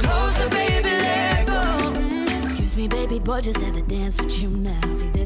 Closer, baby, mm. Excuse me, baby boy, just had a dance with you now.